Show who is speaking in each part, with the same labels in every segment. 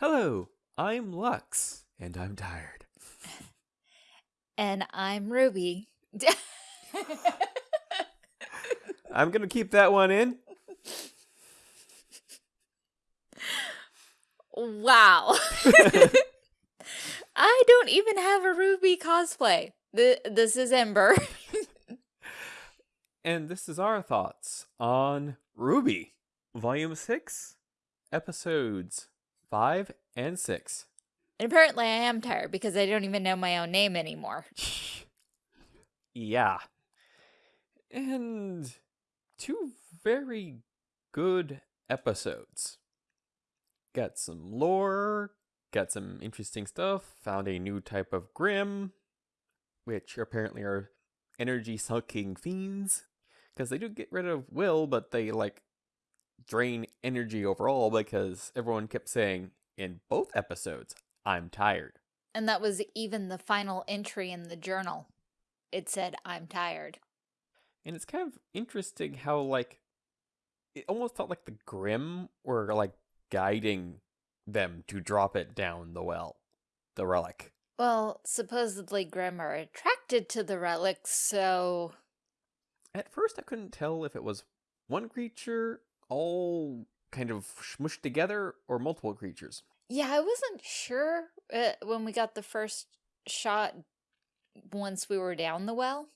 Speaker 1: Hello, I'm Lux, and I'm tired.
Speaker 2: And I'm Ruby.
Speaker 1: I'm gonna keep that one in.
Speaker 2: wow. I don't even have a Ruby cosplay. Th this is Ember.
Speaker 1: and this is our thoughts on Ruby, Volume 6, Episodes 5 and 6.
Speaker 2: And apparently I am tired because I don't even know my own name anymore.
Speaker 1: yeah. And two very good episodes. Got some lore, got some interesting stuff, found a new type of Grimm, which apparently are energy sucking fiends. Because they do get rid of will, but they like drain energy overall because everyone kept saying in both episodes, I'm tired.
Speaker 2: And that was even the final entry in the journal. It said, I'm tired.
Speaker 1: And it's kind of interesting how, like, it almost felt like the Grimm were, like, guiding them to drop it down the well, the relic.
Speaker 2: Well, supposedly Grimm are attracted to the relics, so...
Speaker 1: At first I couldn't tell if it was one creature all kind of smushed together or multiple creatures.
Speaker 2: Yeah, I wasn't sure uh, when we got the first shot once we were down the well.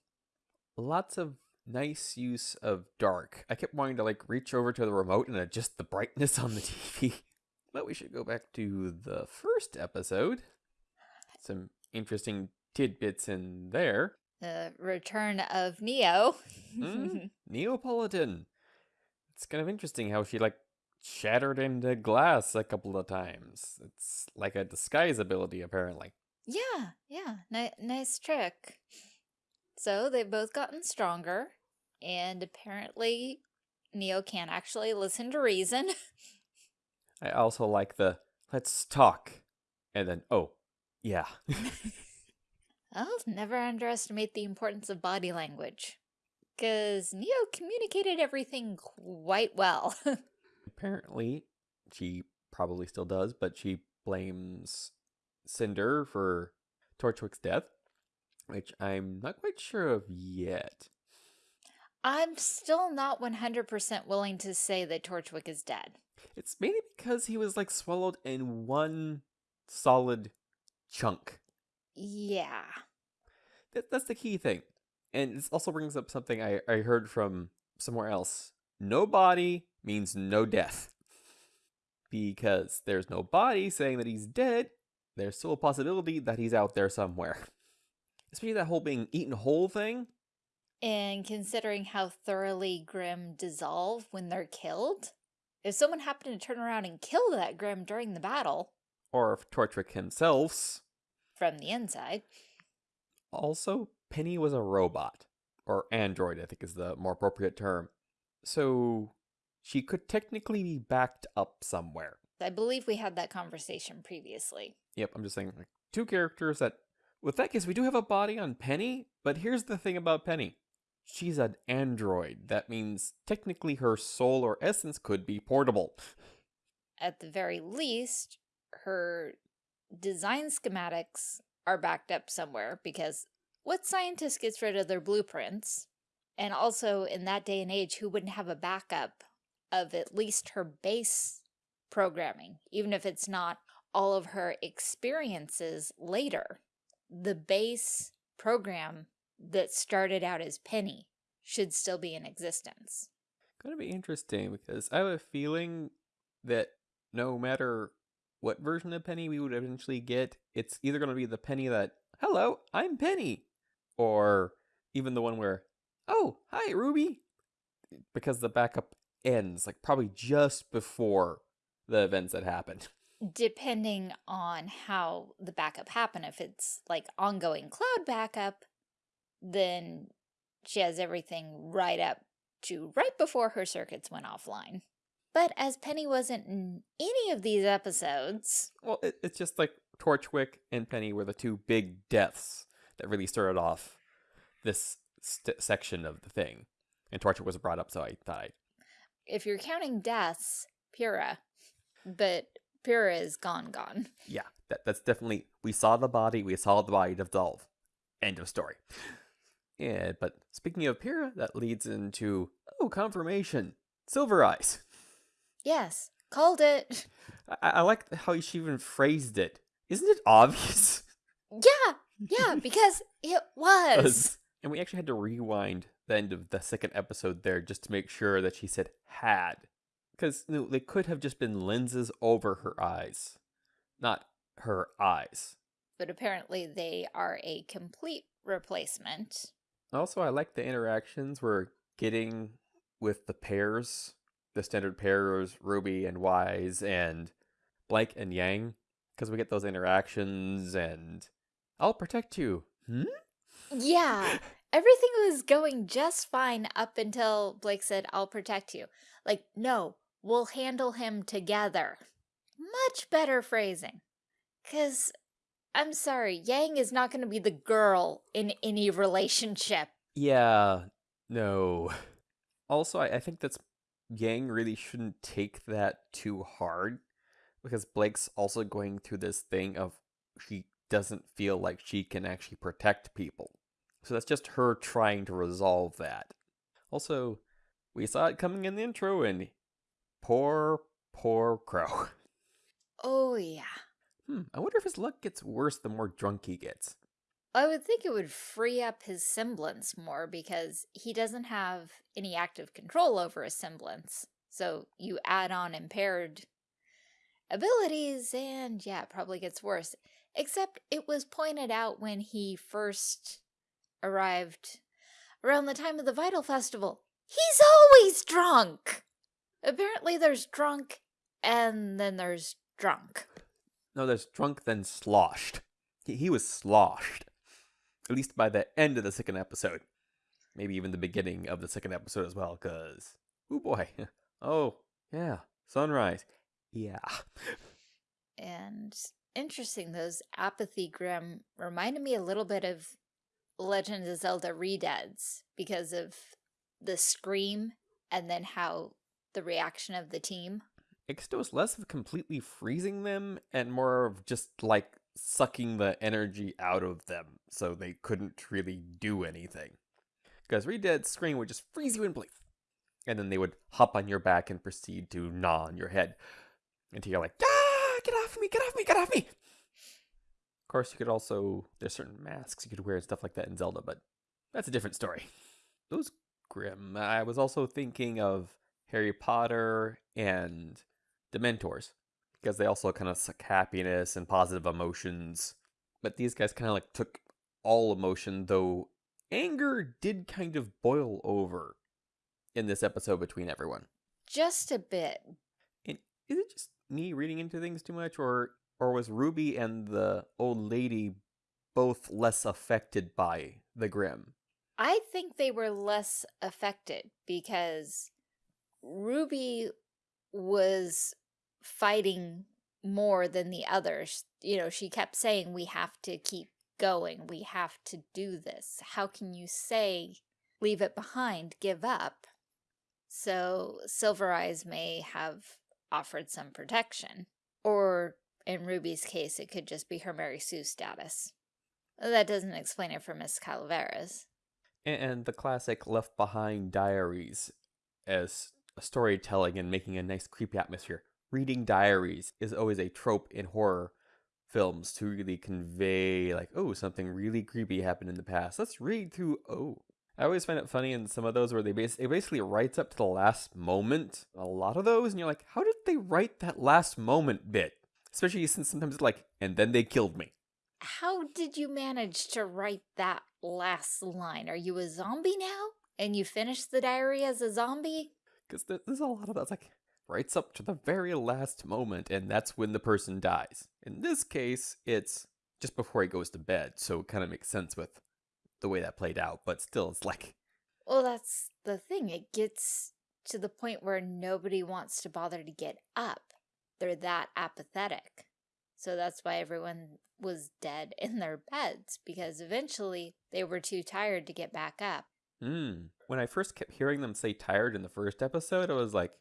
Speaker 1: Lots of nice use of dark. I kept wanting to like reach over to the remote and adjust the brightness on the TV. But we should go back to the first episode. Some interesting tidbits in there.
Speaker 2: The return of Neo.
Speaker 1: mm, Neopolitan. It's kind of interesting how she like shattered into glass a couple of times. It's like a disguise ability, apparently.
Speaker 2: Yeah, yeah, Ni nice trick. So they've both gotten stronger, and apparently Neo can't actually listen to reason.
Speaker 1: I also like the let's talk, and then, oh, yeah.
Speaker 2: I'll never underestimate the importance of body language, because Neo communicated everything quite well.
Speaker 1: apparently she probably still does, but she blames Cinder for Torchwick's death, which I'm not quite sure of yet.
Speaker 2: I'm still not 100% willing to say that Torchwick is dead.
Speaker 1: It's mainly because he was like swallowed in one solid chunk.
Speaker 2: Yeah.
Speaker 1: That, that's the key thing. And this also brings up something I, I heard from somewhere else. No body means no death. Because there's no body saying that he's dead, there's still a possibility that he's out there somewhere. Especially that whole being eaten whole thing.
Speaker 2: And considering how thoroughly Grimm dissolve when they're killed, if someone happened to turn around and kill that Grimm during the battle,
Speaker 1: or if Torchwick himself,
Speaker 2: from the inside.
Speaker 1: Also, Penny was a robot, or android, I think is the more appropriate term. So she could technically be backed up somewhere.
Speaker 2: I believe we had that conversation previously.
Speaker 1: Yep, I'm just saying like two characters that with that case we do have a body on Penny, but here's the thing about Penny. She's an android. That means technically her soul or essence could be portable.
Speaker 2: At the very least, her design schematics are backed up somewhere because what scientist gets rid of their blueprints? And also, in that day and age, who wouldn't have a backup of at least her base programming, even if it's not all of her experiences later? The base program that started out as Penny should still be in existence.
Speaker 1: Going to be interesting because I have a feeling that no matter what version of Penny we would eventually get, it's either going to be the Penny that, hello, I'm Penny, or even the one where, oh, hi, Ruby, eh, because the backup ends, like probably just before the events that happened.
Speaker 2: Depending on how the backup happened, if it's like ongoing cloud backup, then she has everything right up to right before her circuits went offline. But as Penny wasn't in any of these episodes...
Speaker 1: Well, it, it's just like Torchwick and Penny were the two big deaths that really started off this section of the thing. And torture was brought up, so I thought I...
Speaker 2: If you're counting deaths, Pyrrha. But Pyrrha is gone, gone.
Speaker 1: Yeah, that, that's definitely. We saw the body, we saw the body dissolve. End of story. Yeah, but speaking of Pyrrha, that leads into. Oh, confirmation. Silver Eyes.
Speaker 2: Yes, called it.
Speaker 1: I, I like how she even phrased it. Isn't it obvious?
Speaker 2: Yeah, yeah, because it was.
Speaker 1: And we actually had to rewind the end of the second episode there just to make sure that she said had. Because you know, they could have just been lenses over her eyes, not her eyes.
Speaker 2: But apparently they are a complete replacement.
Speaker 1: Also, I like the interactions we're getting with the pairs, the standard pairs, Ruby and Weiss, and Blake and Yang, because we get those interactions and I'll protect you. Hmm?
Speaker 2: Yeah, everything was going just fine up until Blake said, I'll protect you. Like, no, we'll handle him together. Much better phrasing. Because, I'm sorry, Yang is not going to be the girl in any relationship.
Speaker 1: Yeah, no. Also, I, I think that's Yang really shouldn't take that too hard because Blake's also going through this thing of she doesn't feel like she can actually protect people. So that's just her trying to resolve that. Also, we saw it coming in the intro, and poor, poor Qrow.
Speaker 2: Oh, yeah.
Speaker 1: Hmm, I wonder if his luck gets worse the more drunk he gets.
Speaker 2: I would think it would free up his semblance more because he doesn't have any active control over his semblance. So you add on impaired abilities and yeah, it probably gets worse. Except it was pointed out when he first arrived around the time of the Vytal Festival. He's always drunk! Apparently there's drunk and then there's drunk.
Speaker 1: No, there's drunk then sloshed. He, he was sloshed. At least by the end of the second episode. Maybe even the beginning of the second episode as well, because. Oh boy. Oh, yeah. Sunrise. Yeah.
Speaker 2: And interesting, those apathy Grimm reminded me a little bit of Legend of Zelda Redeads because of the scream and then how the reaction of the team.
Speaker 1: It was less of completely freezing them and more of just like sucking the energy out of them so they couldn't really do anything. Because Redead's scream would just freeze you in place. And then they would hop on your back and proceed to gnaw on your head until you're like, ah, get off me, get off me, get off me. Of course, you could also, there's certain masks you could wear and stuff like that in Zelda, but that's a different story. Those Grimm. I was also thinking of Harry Potter and Dementors because they also kind of suck happiness and positive emotions. But these guys kind of like took all emotion, though anger did kind of boil over in this episode between everyone.
Speaker 2: Just a bit.
Speaker 1: And is it just me reading into things too much, or or was Ruby and the old lady both less affected by the Grimm?
Speaker 2: I think they were less affected because Ruby was fighting more than the others. You know, she kept saying, we have to keep going. We have to do this. How can you say, leave it behind, give up? So Silver Eyes may have offered some protection. Or in Ruby's case, it could just be her Mary Sue status. That doesn't explain it for Miss Calaveras.
Speaker 1: And the classic Left Behind diaries as a storytelling and making a nice creepy atmosphere. Reading diaries is always a trope in horror films to really convey like, oh, something really creepy happened in the past. Let's read through, oh. I always find it funny in some of those where they bas- it basically writes up to the last moment. A lot of those, and you're like, how did they write that last moment bit? Especially since sometimes it's like, and then they killed me.
Speaker 2: How did you manage to write that last line? Are you a zombie now? And you finished the diary as a zombie?
Speaker 1: Because there's a lot of that's like, writes up to the very last moment, and that's when the person dies. In this case, it's just before he goes to bed, so it kind of makes sense with the way that played out, but still, it's like.
Speaker 2: Well, that's the thing. It gets to the point where nobody wants to bother to get up. They're that apathetic. So that's why everyone was dead in their beds, because eventually they were too tired to get back up.
Speaker 1: Hmm. When I first kept hearing them say tired in the first episode, I was like,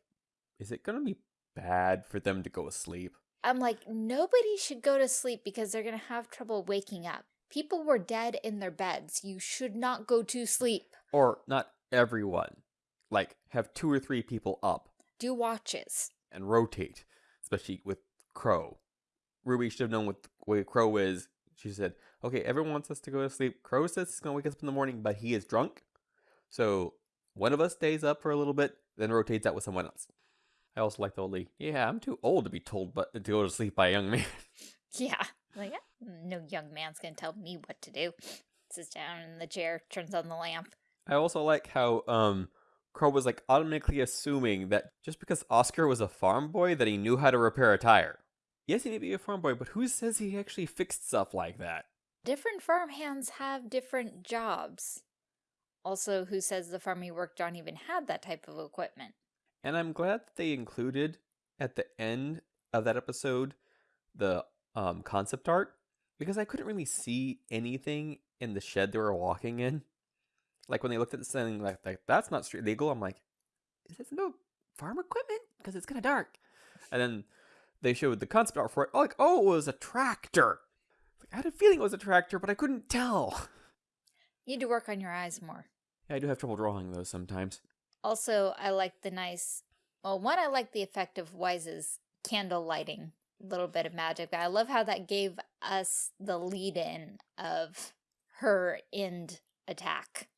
Speaker 1: is it going to be bad for them to go to sleep?
Speaker 2: I'm like, nobody should go to sleep because they're going to have trouble waking up. People were dead in their beds. You should not go to sleep.
Speaker 1: Or not everyone. Like, have two or three people up
Speaker 2: Do watches.
Speaker 1: and rotate, especially with Qrow. Ruby should have known what way Qrow is. She said, okay, everyone wants us to go to sleep. Qrow says he's going to wake us up in the morning, but he is drunk. So one of us stays up for a little bit, then rotates out with someone else. I also like the old lady. Yeah, I'm too old to be told but to go to sleep by a young man.
Speaker 2: Yeah. Like, yeah, no young man's going to tell me what to do. Sits down in the chair, turns on the lamp.
Speaker 1: I also like how um Qrow was like automatically assuming that just because Oscar was a farm boy that he knew how to repair a tire. Yes, he may be a farm boy, but who says he actually fixed stuff like that?
Speaker 2: Different farm hands have different jobs. Also, who says the farm he worked on even had that type of equipment?
Speaker 1: And I'm glad that they included at the end of that episode the um concept art because I couldn't really see anything in the shed they were walking in. Like when they looked at the thing, like, like that's not street legal. I'm like, is this no farm equipment? Because it's kind of dark. And then they showed the concept art for it. Like, oh, it was a tractor. Like, I had a feeling it was a tractor, but I couldn't tell.
Speaker 2: You need to work on your eyes more.
Speaker 1: Yeah, I do have trouble drawing those sometimes.
Speaker 2: Also, I like the nice, well, one, I like the effect of Weiss's candle lighting, little bit of magic. But I love how that gave us the lead in of her end attack.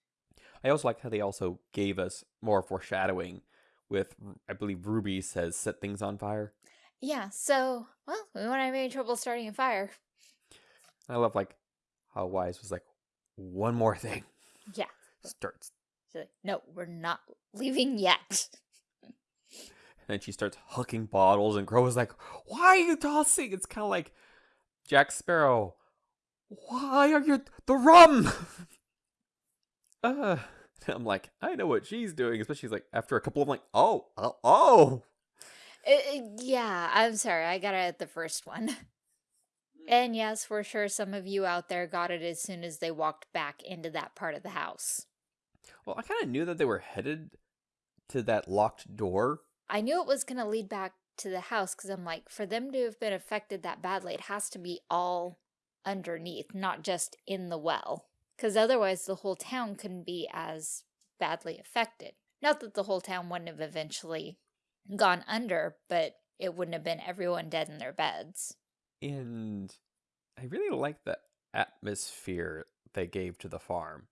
Speaker 1: I also like how they also gave us more foreshadowing with, I believe Ruby says, set things on fire.
Speaker 2: Yeah, so, well, we won't have any trouble starting a fire.
Speaker 1: I love like how Weiss was like, one more thing.
Speaker 2: Yeah.
Speaker 1: Starts.
Speaker 2: She's like, no, we're not leaving yet.
Speaker 1: And then she starts hucking bottles, and Qrow is like, Why are you tossing? It's kind of like Jack Sparrow. Why are you. The rum! uh, I'm like, I know what she's doing. Especially like after a couple of like, oh, oh, oh.
Speaker 2: Uh, uh, yeah, I'm sorry, I got it at the first one. And yes, for sure, some of you out there got it as soon as they walked back into that part of the house.
Speaker 1: Well, I kind of knew that they were headed to that locked door.
Speaker 2: I knew it was going to lead back to the house because I'm like, for them to have been affected that badly, it has to be all underneath, not just in the well. Because otherwise, the whole town couldn't be as badly affected. Not that the whole town wouldn't have eventually gone under, but it wouldn't have been everyone dead in their beds.
Speaker 1: And I really like the atmosphere they gave to the farm.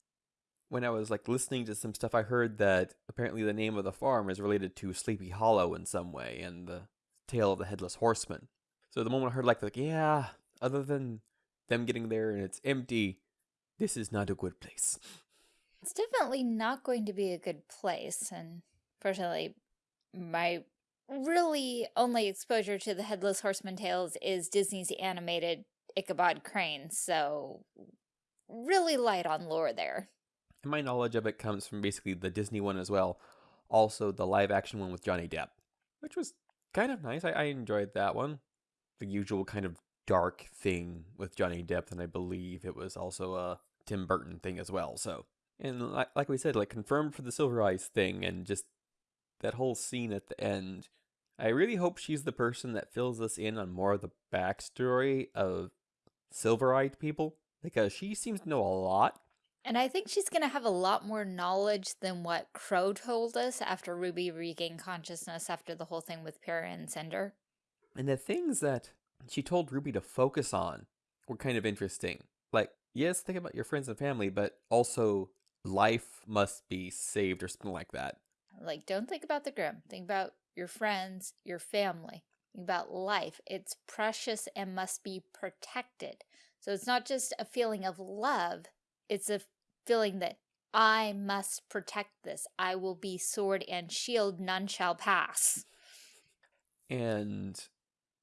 Speaker 1: When I was like listening to some stuff, I heard that apparently the name of the farm is related to Sleepy Hollow in some way and the tale of the headless horseman. So the moment I heard like like yeah, other than them getting there and it's empty, this is not a good place.
Speaker 2: It's definitely not going to be a good place, and personally, my really only exposure to the Headless Horseman tales is Disney's animated Ichabod Crane, so really light on lore there.
Speaker 1: And my knowledge of it comes from basically the Disney one as well. Also the live action one with Johnny Depp, which was kind of nice. I, I enjoyed that one. The usual kind of dark thing with Johnny Depp, and I believe it was also a Tim Burton thing as well. So, and like, like we said, like confirmed for the Silver Eyes thing, and just that whole scene at the end. I really hope she's the person that fills us in on more of the backstory of Silver Eyed people because she seems to know a lot.
Speaker 2: And I think she's going to have a lot more knowledge than what Qrow told us after Ruby regained consciousness after the whole thing with Pyrrha and Cinder.
Speaker 1: And the things that she told Ruby to focus on were kind of interesting. Like, yes, think about your friends and family, but also life must be saved or something like that.
Speaker 2: Like, don't think about the Grimm. Think about your friends, your family. Think about life. It's precious and must be protected. So it's not just a feeling of love, it's a feeling that I must protect this. I will be sword and shield, none shall pass.
Speaker 1: And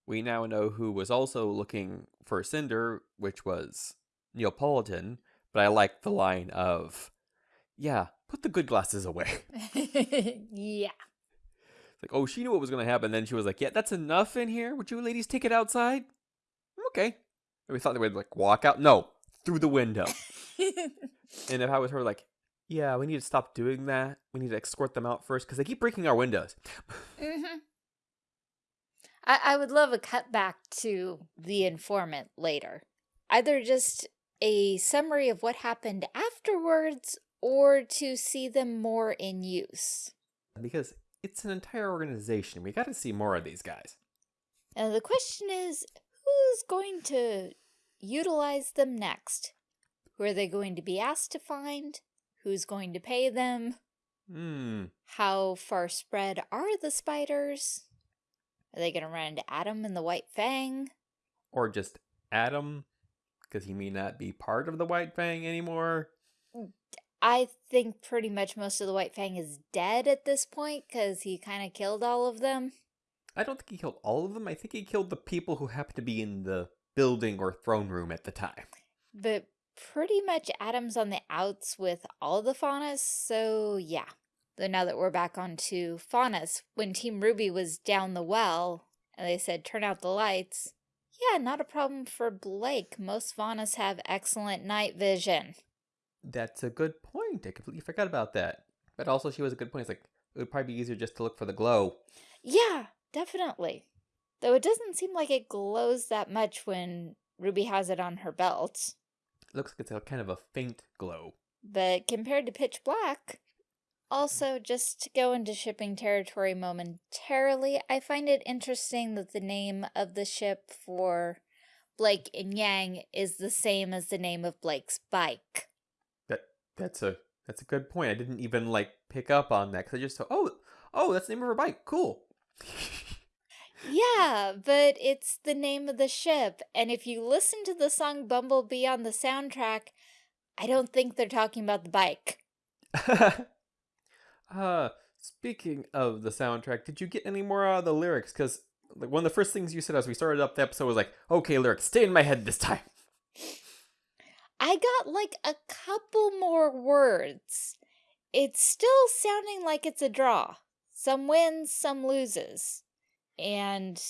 Speaker 1: we now know who was also looking for Cinder, which was Neopolitan. But I like the line of, yeah, put the good glasses away.
Speaker 2: yeah.
Speaker 1: Like, oh, she knew what was going to happen. Then she was like, yeah, that's enough in here. Would you ladies take it outside? Okay. And we thought they would like walk out. No, through the window. and if I was her, like, yeah, we need to stop doing that. We need to escort them out first because they keep breaking our windows.
Speaker 2: mm-hmm. I, I would love a cut back to the informant later. Either just a summary of what happened afterwards or to see them more in use.
Speaker 1: Because it's an entire organization. We got to see more of these guys.
Speaker 2: And the question is, who's going to utilize them next? Who are they going to be asked to find? Who's going to pay them?
Speaker 1: Hmm.
Speaker 2: How far spread are the spiders? Are they going to run into Adam and the White Fang?
Speaker 1: Or just Adam, because he may not be part of the White Fang anymore.
Speaker 2: I think pretty much most of the White Fang is dead at this point because he kind of killed all of them.
Speaker 1: I don't think he killed all of them. I think he killed the people who happened to be in the building or throne room at the time.
Speaker 2: But pretty much Adam's on the outs with all the Faunus, so yeah. Though now that we're back on to Faunus, when Team RWBY was down the well and they said turn out the lights, yeah, not a problem for Blake. Most Faunus have excellent night vision.
Speaker 1: That's a good point. I completely forgot about that. But also, she was a good point. It's like, it would probably be easier just to look for the glow.
Speaker 2: Yeah, definitely. Though it doesn't seem like it glows that much when Ruby has it on her belt.
Speaker 1: Looks like it's a kind of a faint glow.
Speaker 2: But compared to pitch black, also, just to go into shipping territory momentarily, I find it interesting that the name of the ship for Blake and Yang is the same as the name of Blake's bike.
Speaker 1: That that's a that's a good point. I didn't even like pick up on that because I just thought, oh, oh, that's the name of her bike. Cool.
Speaker 2: yeah, but it's the name of the ship, and if you listen to the song Bumblebee on the soundtrack, I don't think they're talking about the bike.
Speaker 1: uh, speaking of the soundtrack, did you get any more out of the lyrics? Because like one of the first things you said as we started up the episode was like, "Okay, lyrics, stay in my head this time."
Speaker 2: I got like a couple more words. It's still sounding like it's a draw. Some wins, some loses. And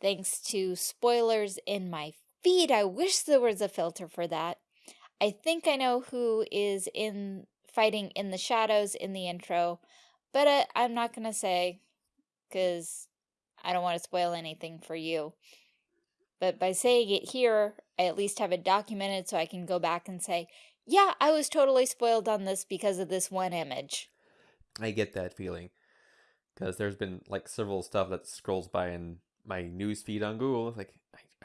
Speaker 2: thanks to spoilers in my feed, I wish there was a filter for that. I think I know who is in fighting in the shadows in the intro, but uh, I'm not going to say because I don't want to spoil anything for you. But by saying it here, I at least have it documented so I can go back and say, yeah, I was totally spoiled on this because of this one image.
Speaker 1: I get that feeling. Because there's been like several stuff that scrolls by in my news feed on Google. Like,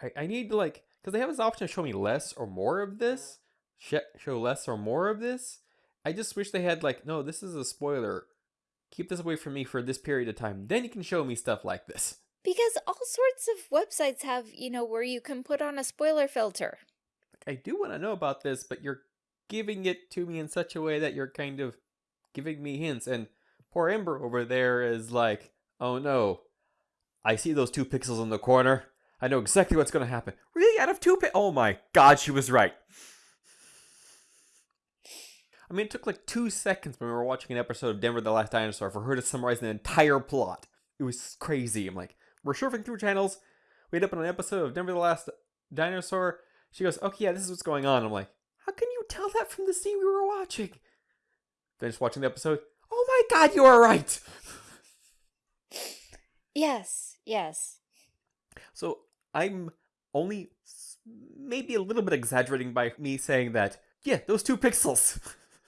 Speaker 1: I, I, I need to like, because they have this option to show me less or more of this, sh show less or more of this. I just wish they had like, no, this is a spoiler. Keep this away from me for this period of time. Then you can show me stuff like this.
Speaker 2: Because all sorts of websites have, you know, where you can put on a spoiler filter.
Speaker 1: I do want to know about this, but you're giving it to me in such a way that you're kind of giving me hints. And poor Ember over there is like, oh no, I see those two pixels in the corner. I know exactly what's going to happen. Really? Out of two pi- Oh my god, she was right. I mean, it took like two seconds when we were watching an episode of Denver the Last Dinosaur for her to summarize an entire plot. It was crazy. I'm like, we're surfing through channels. We end up on an episode of Denver the Last Dinosaur. She goes, okay, yeah, this is what's going on. I'm like, how can you tell that from the scene we were watching? Finished watching the episode. Oh my god, you are right!
Speaker 2: Yes, yes.
Speaker 1: So I'm only maybe a little bit exaggerating by me saying that, yeah, those two pixels.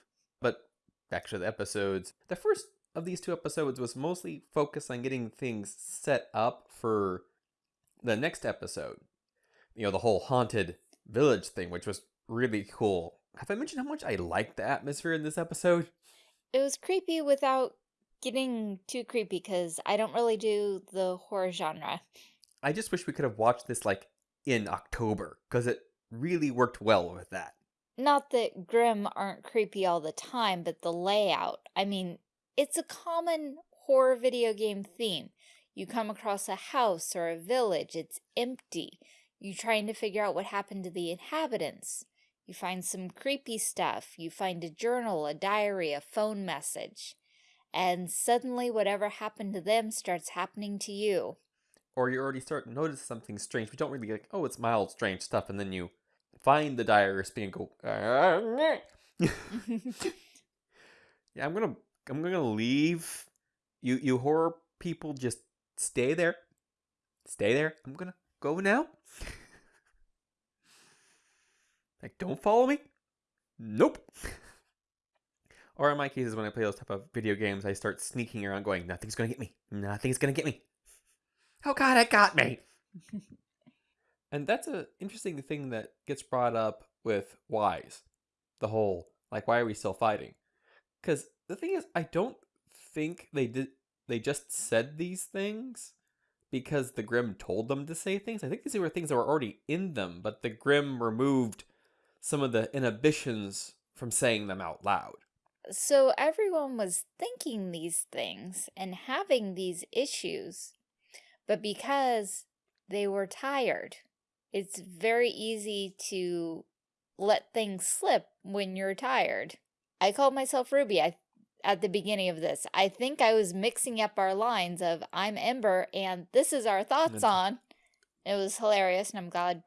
Speaker 1: but back to the episodes. The first of these two episodes was mostly focused on getting things set up for the next episode. You know, the whole haunted village thing, which was really cool. Have I mentioned how much I liked the atmosphere in this episode?
Speaker 2: It was creepy without getting too creepy because I don't really do the horror genre.
Speaker 1: I just wish we could have watched this like in October because it really worked well with that.
Speaker 2: Not that Grimm aren't creepy all the time, but the layout. I mean, it's a common horror video game theme. You come across a house or a village, it's empty. You're trying to figure out what happened to the inhabitants. You find some creepy stuff. You find a journal, a diary, a phone message. And suddenly whatever happened to them starts happening to you.
Speaker 1: Or you already start to notice something strange. We don't really like, oh, it's mild, strange stuff. And then you find the diary and go, yeah, I'm going to I'm gonna leave. You you horror people just stay there. stay there. I'm gonna go now. like, don't follow me. Nope. or in my cases, when I play those type of video games, I start sneaking around, going, "Nothing's gonna get me. Nothing's gonna get me." Oh God, it got me. and that's an interesting thing that gets brought up with Weiss. The whole like, why are we still fighting? Because the thing is, I don't think they did. They just said these things because the Grimm told them to say things. I think these were things that were already in them, but the Grimm removed some of the inhibitions from saying them out loud.
Speaker 2: So everyone was thinking these things and having these issues, but because they were tired, it's very easy to let things slip when you're tired. I called myself Ruby I, at the beginning of this. I think I was mixing up our lines of I'm Ember and this is our thoughts on. It was hilarious and I'm glad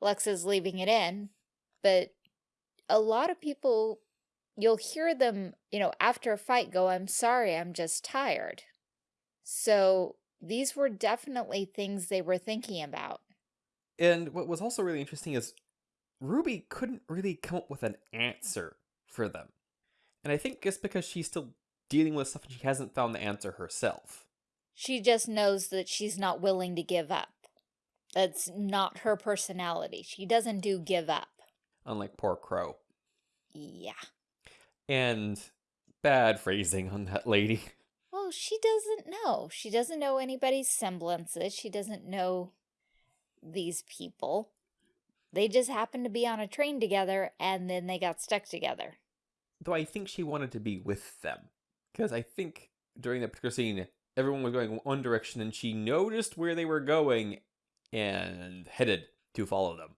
Speaker 2: Lex is leaving it in. But a lot of people, you'll hear them, you know, after a fight go, I'm sorry, I'm just tired. So these were definitely things they were thinking about.
Speaker 1: And what was also really interesting is Ruby couldn't really come up with an answer for them. And I think just because she's still dealing with stuff and she hasn't found the answer herself.
Speaker 2: She just knows that she's not willing to give up. That's not her personality. She doesn't do give up.
Speaker 1: Unlike poor Qrow.
Speaker 2: Yeah.
Speaker 1: And bad phrasing on that lady.
Speaker 2: Well, she doesn't know. She doesn't know anybody's semblances. She doesn't know these people. They just happened to be on a train together and then they got stuck together.
Speaker 1: Though I think she wanted to be with them. Because I think during that particular scene, everyone was going one direction and she noticed where they were going and headed to follow them.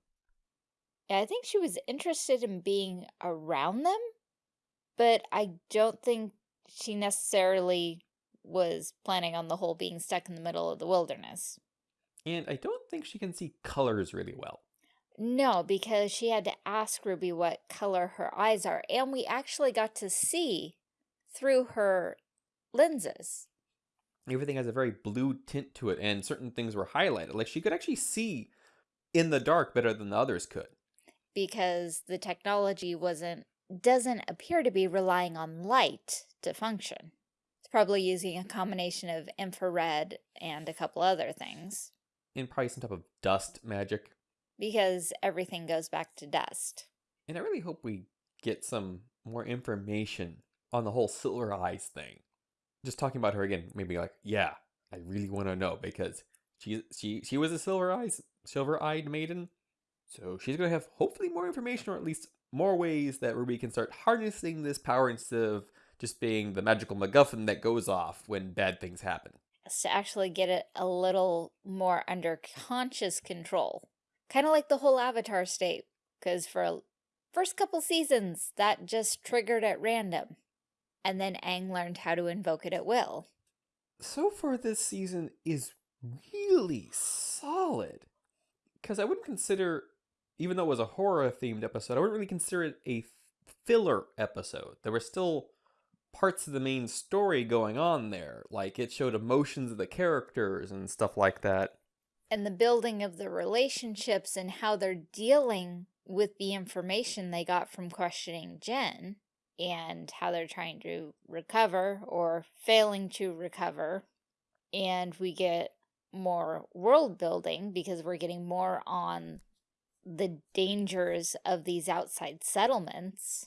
Speaker 2: Yeah, I think she was interested in being around them, but I don't think she necessarily was planning on the whole being stuck in the middle of the wilderness.
Speaker 1: And I don't think she can see colors really well.
Speaker 2: No, because she had to ask Ruby what color her eyes are, and we actually got to see through her lenses.
Speaker 1: Everything has a very blue tint to it, and certain things were highlighted. Like she could actually see in the dark better than the others could.
Speaker 2: Because the technology wasn't doesn't appear to be relying on light to function. It's probably using a combination of infrared and a couple other things.
Speaker 1: And probably some type of dust magic
Speaker 2: because everything goes back to dust.
Speaker 1: And I really hope we get some more information on the whole Silver Eyes thing. Just talking about her again, maybe like, yeah, I really want to know because she she she was a Silver Eyes Silver Eyed maiden, so she's gonna have hopefully more information or at least more ways that Ruby can start harnessing this power instead of just being the magical MacGuffin that goes off when bad things happen.
Speaker 2: To actually get it a little more under conscious control. Kind of like the whole Avatar state, because for first couple seasons, that just triggered at random. And then Aang learned how to invoke it at will.
Speaker 1: So far this season is really solid. Because I wouldn't consider, even though it was a horror-themed episode, I wouldn't really consider it a filler episode. There were still parts of the main story going on there. Like, it showed emotions of the characters and stuff like that
Speaker 2: and the building of the relationships and how they're dealing with the information they got from questioning Jinn and how they're trying to recover or failing to recover. And we get more world building because we're getting more on the dangers of these outside settlements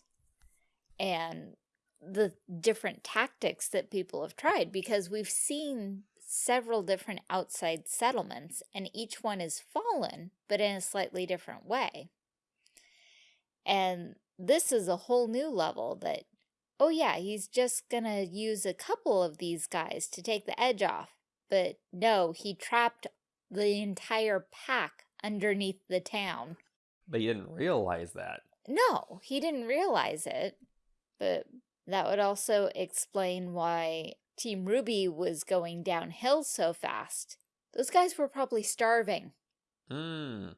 Speaker 2: and the different tactics that people have tried because we've seen several different outside settlements, and each one is fallen, but in a slightly different way. And this is a whole new level that, oh yeah, he's just gonna use a couple of these guys to take the edge off. But no, he trapped the entire pack underneath the town.
Speaker 1: But he didn't realize that.
Speaker 2: No, he didn't realize it. But that would also explain why Team RWBY was going downhill so fast, those guys were probably starving.
Speaker 1: Hmm.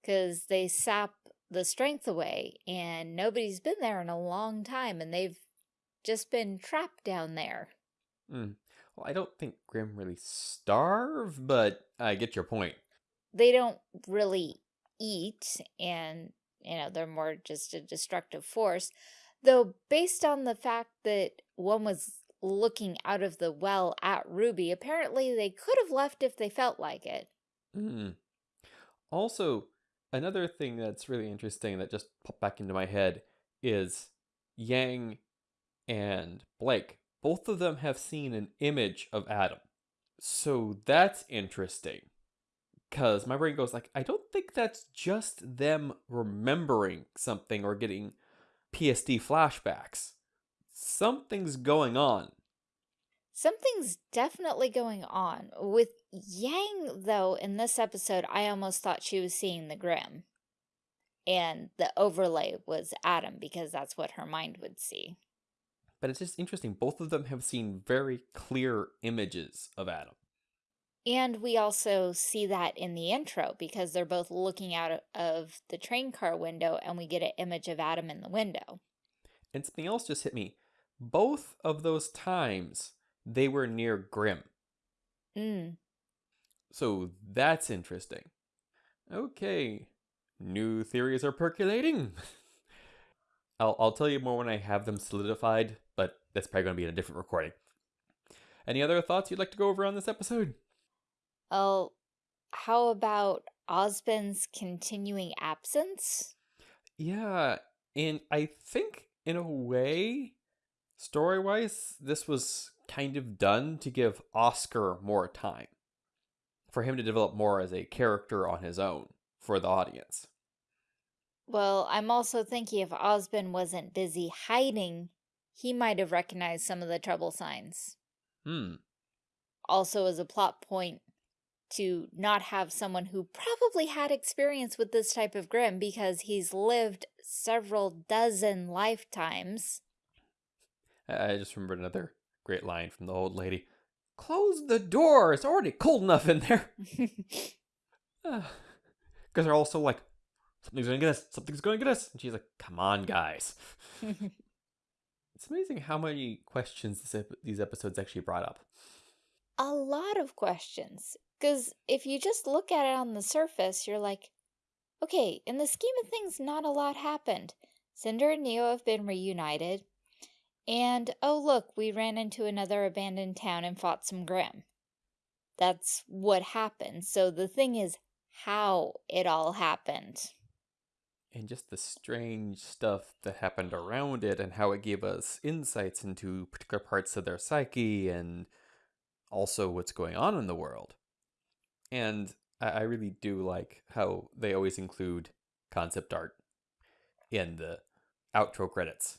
Speaker 2: Because they sap the strength away, and nobody's been there in a long time, and they've just been trapped down there.
Speaker 1: Mm. Well, I don't think Grimm really starve, but I get your point.
Speaker 2: They don't really eat, and, you know, they're more just a destructive force. Though, based on the fact that one was looking out of the well at Ruby, apparently they could have left if they felt like it.
Speaker 1: Mm. Also, another thing that's really interesting that just popped back into my head is Yang and Blake. Both of them have seen an image of Adam. So that's interesting. Cause my brain goes like, I don't think that's just them remembering something or getting PSD flashbacks. Something's going on.
Speaker 2: Something's definitely going on. With Yang, though, in this episode, I almost thought she was seeing the Grimm. And the overlay was Adam, because that's what her mind would see.
Speaker 1: But it's just interesting. Both of them have seen very clear images of Adam.
Speaker 2: And we also see that in the intro, because they're both looking out of the train car window, and we get an image of Adam in the window.
Speaker 1: And something else just hit me. Both of those times, they were near Grimm.
Speaker 2: Mm.
Speaker 1: So that's interesting. Okay, new theories are percolating. I'll, I'll tell you more when I have them solidified, but that's probably going to be in a different recording. Any other thoughts you'd like to go over on this episode?
Speaker 2: Oh, how about Ozpin's continuing absence?
Speaker 1: Yeah, and I think in a way, story wise, this was kind of done to give Oscar more time for him to develop more as a character on his own for the audience.
Speaker 2: Well, I'm also thinking if Ozpin wasn't busy hiding, he might have recognized some of the trouble signs.
Speaker 1: Hmm.
Speaker 2: Also as a plot point to not have someone who probably had experience with this type of Grimm because he's lived several dozen lifetimes.
Speaker 1: I just remembered another great line from the old lady. Close the door. It's already cold enough in there. Because they're also like, something's going to get us. Something's going to get us. And she's like, come on, guys. it's amazing how many questions this ep these episodes actually brought up.
Speaker 2: A lot of questions. Because if you just look at it on the surface, you're like, okay, in the scheme of things, not a lot happened. Cinder and Neo have been reunited. And, oh look, we ran into another abandoned town and fought some Grimm. That's what happened. So the thing is how it all happened.
Speaker 1: And just the strange stuff that happened around it and how it gave us insights into particular parts of their psyche and also what's going on in the world. And I really do like how they always include concept art in the outro credits.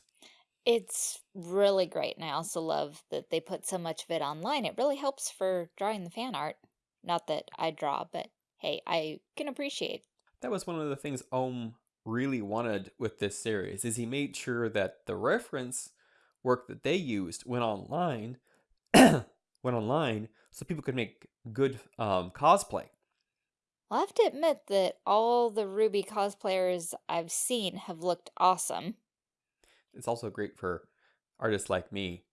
Speaker 2: It's really great, and I also love that they put so much of it online. It really helps for drawing the fan art. Not that I draw, but hey, I can appreciate.
Speaker 1: That was one of the things Oum really wanted with this series, is he made sure that the reference work that they used went online, went online, so people could make good um, cosplay.
Speaker 2: I'll have to admit that all the Ruby cosplayers I've seen have looked awesome.
Speaker 1: It's also great for artists like me.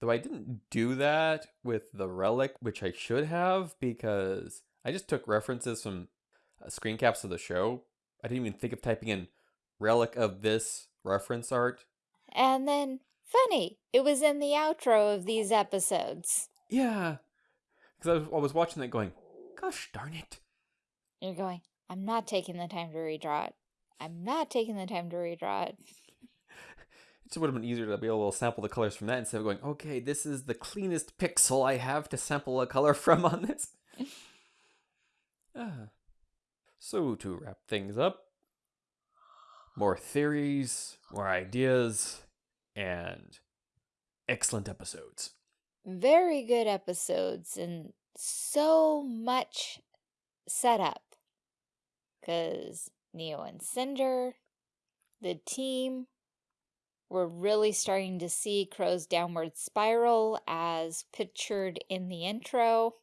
Speaker 1: Though I didn't do that with the relic, which I should have, because I just took references from uh, screen caps of the show. I didn't even think of typing in relic of this reference art.
Speaker 2: And then, funny, it was in the outro of these episodes.
Speaker 1: Yeah. Because I, I was watching that going, gosh darn it.
Speaker 2: You're going, I'm not taking the time to redraw it. I'm not taking the time to redraw it
Speaker 1: it would have been easier to be able to sample the colors from that instead of going, okay, this is the cleanest pixel I have to sample a color from on this. ah. So to wrap things up, more theories, more ideas, and excellent episodes.
Speaker 2: Very good episodes and so much setup. Because Neo and Cinder, the team, we're really starting to see Qrow's downward spiral as pictured in the intro.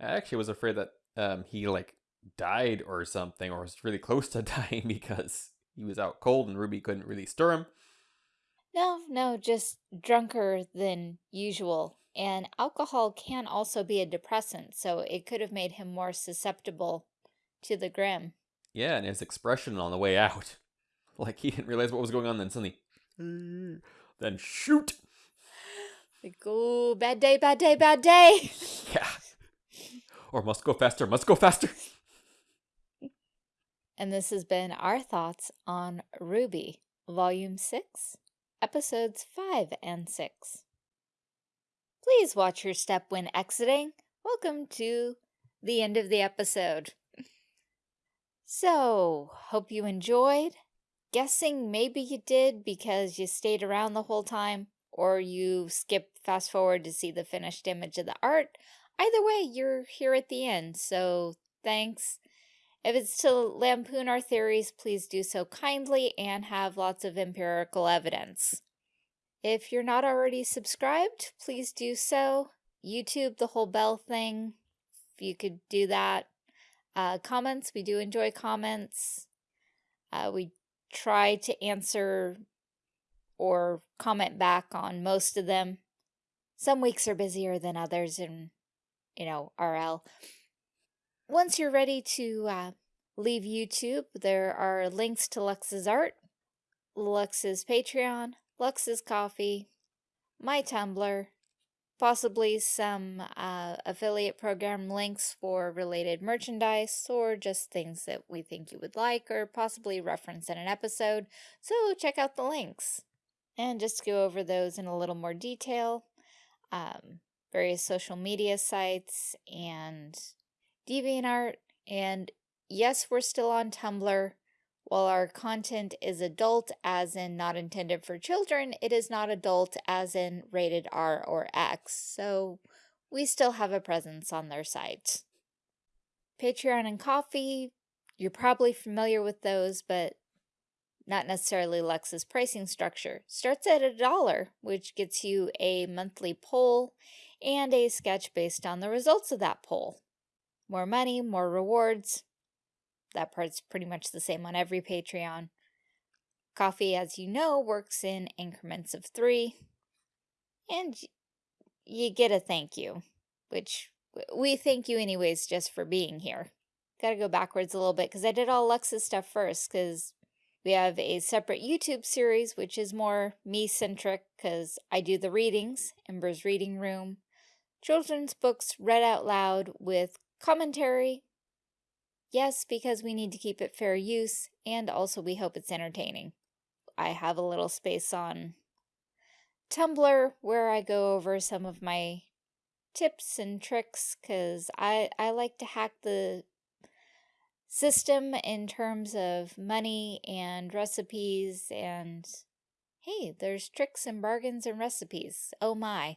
Speaker 1: I actually was afraid that um, he like died or something or was really close to dying because he was out cold and Ruby couldn't really stir him.
Speaker 2: No, no, just drunker than usual And alcohol can also be a depressant, so it could have made him more susceptible to the Grimm.
Speaker 1: Yeah, and his expression on the way out. Like he didn't realize what was going on, then suddenly, then shoot.
Speaker 2: Like, oh, bad day, bad day, bad day.
Speaker 1: Yeah. Or must go faster, must go faster.
Speaker 2: And this has been our thoughts on RWBY, Volume 6, Episodes 5 and 6. Please watch your step when exiting. Welcome to the end of the episode. So, hope you enjoyed. Guessing maybe you did because you stayed around the whole time, or you skipped fast forward to see the finished image of the art. Either way, you're here at the end, so thanks. If it's to lampoon our theories, please do so kindly and have lots of empirical evidence. If you're not already subscribed, please do so. YouTube, the whole bell thing, if you could do that. Uh, comments, we do enjoy comments. Uh, we try to answer or comment back on most of them. Some weeks are busier than others and, you know, RL. Once you're ready to uh, leave YouTube, there are links to Lux's art, Lux's Patreon, Lux's Ko-fi, my Tumblr, possibly some uh, affiliate program links for related merchandise or just things that we think you would like or possibly reference in an episode, so check out the links. And just go over those in a little more detail, um, various social media sites and DeviantArt, and yes, we're still on Tumblr. While our content is adult, as in not intended for children, it is not adult, as in rated R or X, so we still have a presence on their site. Patreon and Ko-fi, you're probably familiar with those, but not necessarily Lux's pricing structure. Starts at a dollar, which gets you a monthly poll and a sketch based on the results of that poll. More money, more rewards. That part's pretty much the same on every Patreon. Ko-fi, as you know, works in increments of three. And you get a thank you, which we thank you anyways just for being here. Gotta go backwards a little bit because I did all Lux's stuff first because we have a separate YouTube series which is more me-centric because I do the readings, Ember's Reading Room, children's books read out loud with commentary. Yes, because we need to keep it fair use, and also we hope it's entertaining. I have a little space on Tumblr where I go over some of my tips and tricks because I, I like to hack the system in terms of money and recipes and hey, there's tricks and bargains and recipes. Oh my.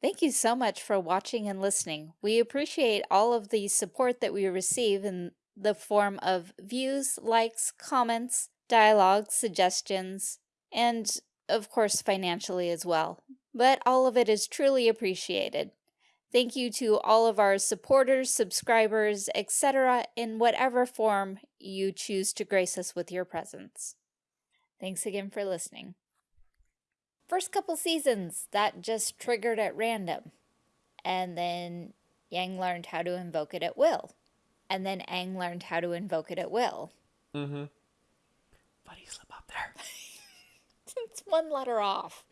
Speaker 2: Thank you so much for watching and listening. We appreciate all of the support that we receive in the form of views, likes, comments, dialogue, suggestions, and of course financially as well. But all of it is truly appreciated. Thank you to all of our supporters, subscribers, etc. in whatever form you choose to grace us with your presence. Thanks again for listening. First couple seasons, that just triggered at random. And then Yang learned how to invoke it at will. And then Aang learned how to invoke it at will.
Speaker 1: Mm-hmm. Buddy, slip up there.
Speaker 2: it's one letter off.